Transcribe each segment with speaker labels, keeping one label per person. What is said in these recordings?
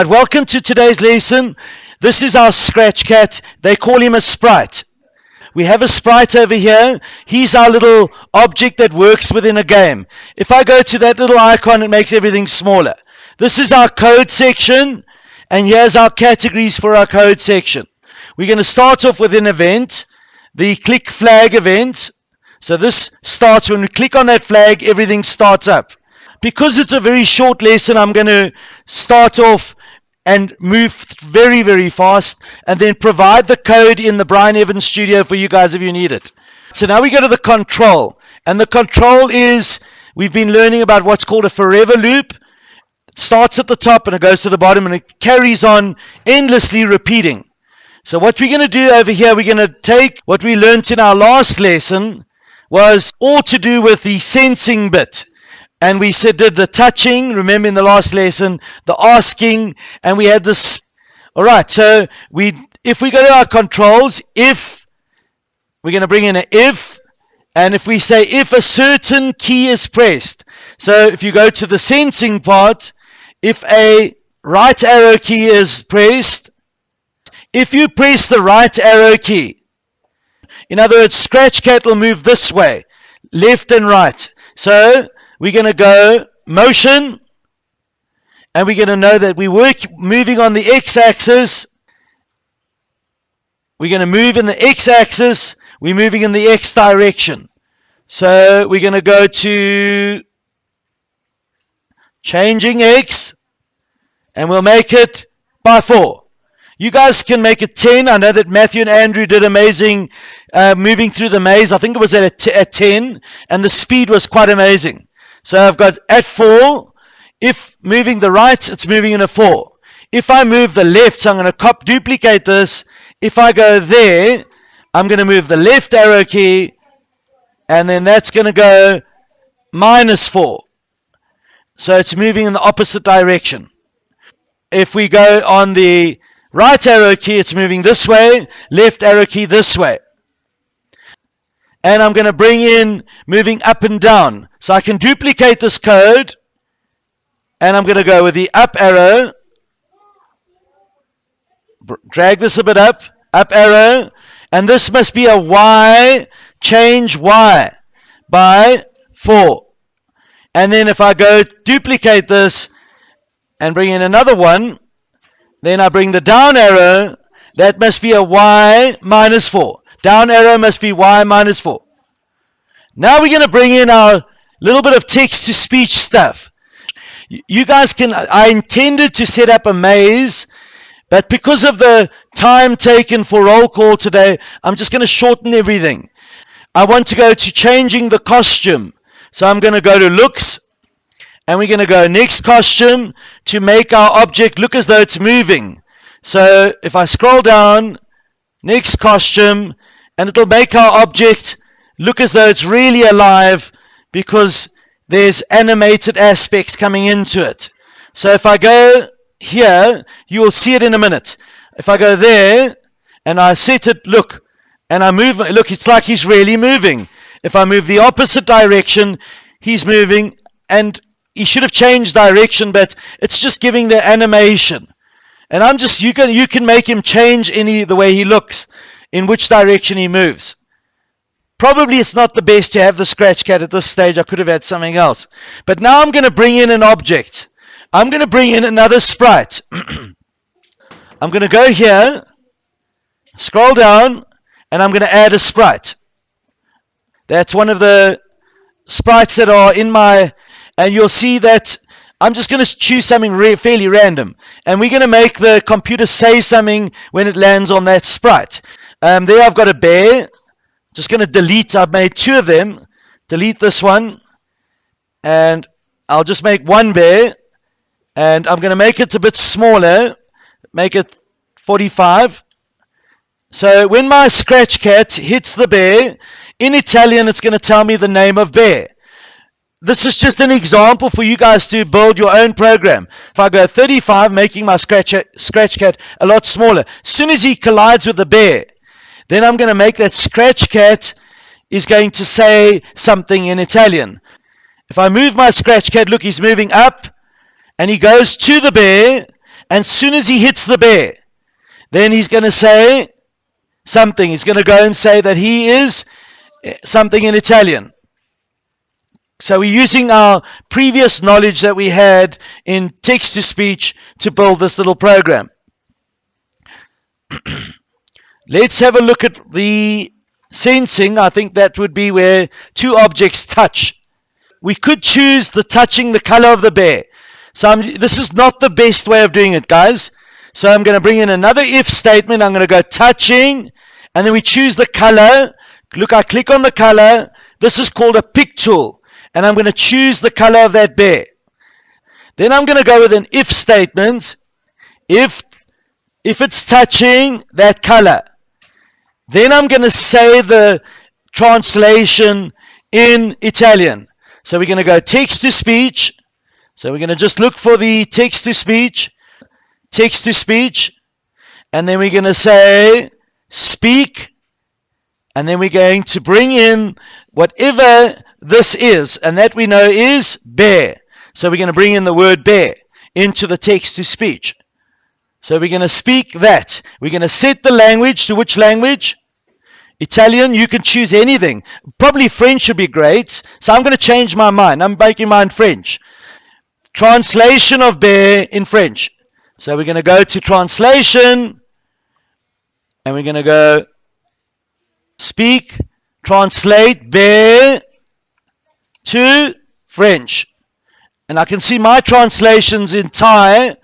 Speaker 1: And welcome to today's lesson. This is our scratch cat. They call him a sprite. We have a sprite over here. He's our little object that works within a game. If I go to that little icon, it makes everything smaller. This is our code section, and here's our categories for our code section. We're going to start off with an event, the click flag event. So this starts when we click on that flag, everything starts up. Because it's a very short lesson, I'm going to start off and move very, very fast and then provide the code in the Brian Evans studio for you guys if you need it. So now we go to the control. And the control is, we've been learning about what's called a forever loop. It starts at the top and it goes to the bottom and it carries on endlessly repeating. So what we're going to do over here, we're going to take what we learned in our last lesson was all to do with the sensing bit and we said did the touching remember in the last lesson the asking and we had this all right so we if we go to our controls if we're going to bring in an if and if we say if a certain key is pressed so if you go to the sensing part if a right arrow key is pressed if you press the right arrow key in other words scratch cat will move this way left and right so we're going to go motion, and we're going to know that we work moving on the x-axis. We're going to move in the x-axis. We're moving in the x direction. So we're going to go to changing x, and we'll make it by 4. You guys can make it 10. I know that Matthew and Andrew did amazing uh, moving through the maze. I think it was at, at 10, and the speed was quite amazing. So I've got at 4. If moving the right, it's moving in a 4. If I move the left, so I'm going to cop duplicate this. If I go there, I'm going to move the left arrow key, and then that's going to go minus 4. So it's moving in the opposite direction. If we go on the right arrow key, it's moving this way, left arrow key this way and I'm going to bring in moving up and down. So I can duplicate this code and I'm going to go with the up arrow, drag this a bit up, up arrow, and this must be a Y, change Y by 4. And then if I go duplicate this and bring in another one, then I bring the down arrow, that must be a Y minus 4. Down arrow must be y minus 4. Now we're going to bring in our little bit of text to speech stuff. You guys can, I intended to set up a maze, but because of the time taken for roll call today, I'm just going to shorten everything. I want to go to changing the costume. So I'm going to go to looks, and we're going to go next costume to make our object look as though it's moving. So if I scroll down, next costume, and it'll make our object look as though it's really alive because there's animated aspects coming into it. So if I go here, you will see it in a minute. If I go there and I set it, look, and I move, look, it's like he's really moving. If I move the opposite direction, he's moving and he should have changed direction, but it's just giving the animation. And I'm just, you can, you can make him change any, the way he looks in which direction he moves. Probably it's not the best to have the scratch cat at this stage. I could have had something else. But now I'm going to bring in an object. I'm going to bring in another sprite. I'm going to go here, scroll down, and I'm going to add a sprite. That's one of the sprites that are in my, and you'll see that I'm just going to choose something re fairly random. And we're going to make the computer say something when it lands on that sprite. Um, there I've got a bear. Just going to delete. I've made two of them. Delete this one. And I'll just make one bear. And I'm going to make it a bit smaller. Make it 45. So when my scratch cat hits the bear, in Italian it's going to tell me the name of bear. This is just an example for you guys to build your own program. If I go 35, making my scratch, scratch cat a lot smaller. As soon as he collides with the bear, then I'm going to make that scratch cat is going to say something in Italian. If I move my scratch cat, look, he's moving up and he goes to the bear And as soon as he hits the bear, then he's going to say something. He's going to go and say that he is eh, something in Italian. So we're using our previous knowledge that we had in text to speech to build this little program. Let's have a look at the sensing. I think that would be where two objects touch. We could choose the touching the color of the bear. So I'm, this is not the best way of doing it, guys. So I'm going to bring in another if statement. I'm going to go touching, and then we choose the color. Look, I click on the color. This is called a pick tool and I'm going to choose the color of that bear. Then I'm going to go with an if statement. If, if it's touching that color, then I'm going to say the translation in Italian. So we're going to go text to speech. So we're going to just look for the text to speech, text to speech, and then we're going to say speak, and then we're going to bring in whatever this is, and that we know is bear. So we're going to bring in the word bear into the text to speech. So we're going to speak that. We're going to set the language to which language? Italian, you can choose anything. Probably French would be great. So I'm going to change my mind. I'm making mine French. Translation of bear in French. So we're going to go to translation and we're going to go speak, translate bear to French. And I can see my translations in Thai.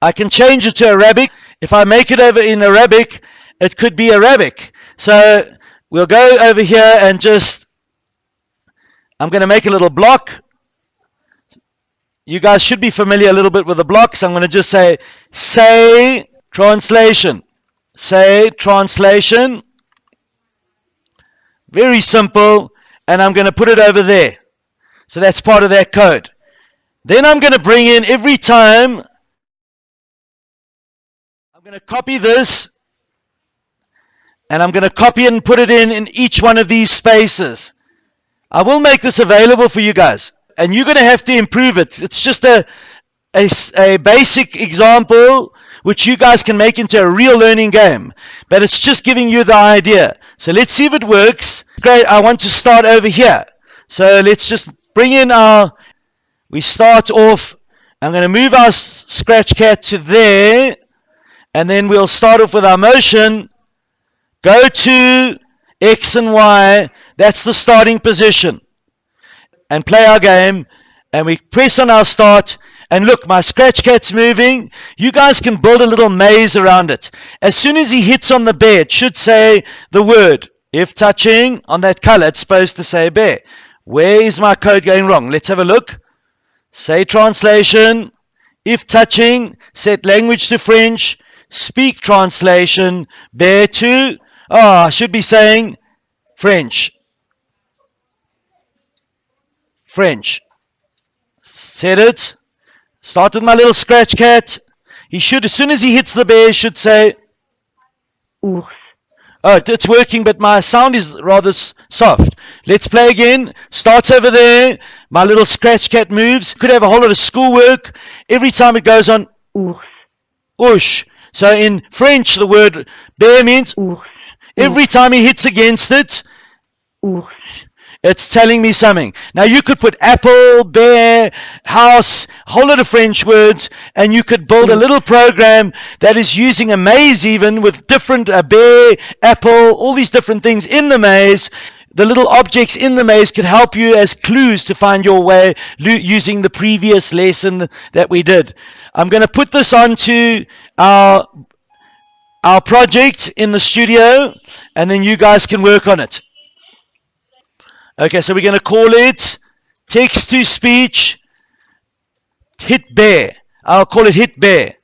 Speaker 1: I can change it to Arabic. If I make it over in Arabic, it could be Arabic. So we'll go over here and just, I'm going to make a little block. You guys should be familiar a little bit with the blocks. I'm going to just say, say translation. Say translation. Very simple and I'm going to put it over there. So that's part of that code. Then I'm going to bring in every time, I'm going to copy this, and I'm going to copy it and put it in in each one of these spaces. I will make this available for you guys, and you're going to have to improve it. It's just a, a, a basic example which you guys can make into a real learning game. But it's just giving you the idea. So let's see if it works. Great, I want to start over here. So let's just bring in our, we start off, I'm going to move our scratch cat to there, and then we'll start off with our motion. Go to X and Y, that's the starting position. And play our game, and we press on our start, and look, my scratch cat's moving. You guys can build a little maze around it. As soon as he hits on the bear, it should say the word. If touching on that color, it's supposed to say bear. Where is my code going wrong? Let's have a look. Say translation. If touching, set language to French. Speak translation. Bear to. Oh, I should be saying French. French. Said it. Start with my little scratch cat. He should, as soon as he hits the bear, should say,
Speaker 2: Ours.
Speaker 1: Oh, it's working, but my sound is rather soft. Let's play again. Starts over there. My little scratch cat moves. Could have a whole lot of schoolwork. Every time it goes on,
Speaker 2: Ours.
Speaker 1: Oosh. So in French, the word bear means
Speaker 2: Ours.
Speaker 1: every time he hits against it,
Speaker 2: Ours.
Speaker 1: It's telling me something. Now you could put apple, bear, house, whole lot of French words, and you could build a little program that is using a maze even with different uh, bear, apple, all these different things in the maze. The little objects in the maze could help you as clues to find your way using the previous lesson that we did. I'm going to put this onto our our project in the studio, and then you guys can work on it. Okay, so we're going to call it text to speech hit bear. I'll call it hit bear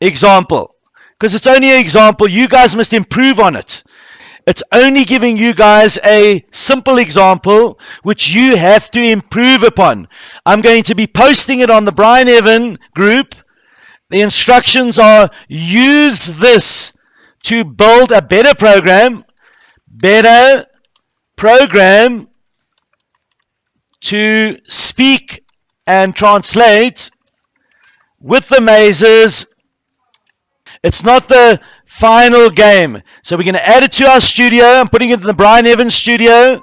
Speaker 1: example because it's only an example. You guys must improve on it. It's only giving you guys a simple example which you have to improve upon. I'm going to be posting it on the Brian Evan group. The instructions are use this to build a better program, better program to speak and translate with the mazes It's not the final game. So we're going to add it to our studio. I'm putting it in the Brian Evans studio.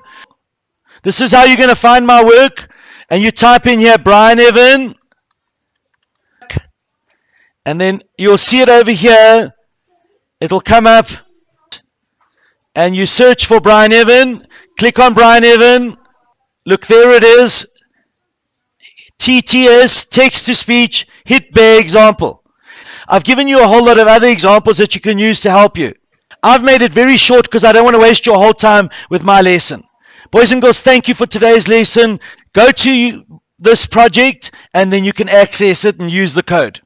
Speaker 1: This is how you're going to find my work. And you type in here Brian Evan. And then you'll see it over here. It'll come up. And you search for Brian Evan. Click on Brian Evan. Look, there it is. TTS, text to speech, hit bear example. I've given you a whole lot of other examples that you can use to help you. I've made it very short because I don't want to waste your whole time with my lesson. Boys and girls, thank you for today's lesson. Go to this project and then you can access it and use the code.